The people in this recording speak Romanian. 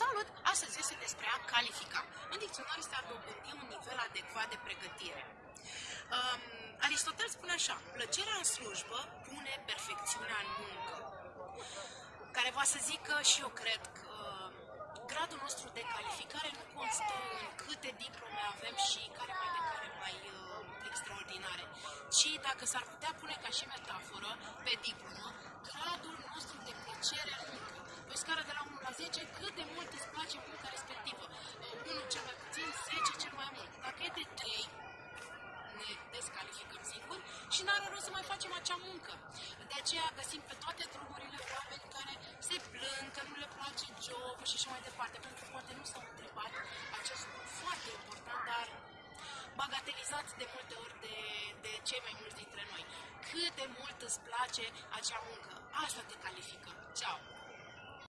Salut! Astăzi este despre a califica. În dicționar este a dobândi un nivel adecvat de pregătire. Um, Aristotel spune așa, plăcerea în slujbă pune perfecțiunea în muncă. Care va să zică și eu cred că gradul nostru de calificare nu constă în câte diplome avem și care mai de care mai uh, extraordinare, ci dacă s-ar putea pune ca și metaforă pe diplomă, gradul nostru de plăcere în muncă. Pe o scară de la 1 la 10, cât de mult îți place munca respectivă? 1 cel mai puțin, 10 cel mai mult. Dacă e de 3, ne descalificăm singur și n-are rost să mai facem acea muncă. De aceea găsim pe toate drumurile oameni care se plâng că nu le place jobul și așa mai departe, pentru că poate nu s-au întrebat acest lucru foarte important, dar bagatelizat de multe ori de, de cei mai mulți dintre noi. Cât de mult îți place acea muncă, asta te califică. Ciao!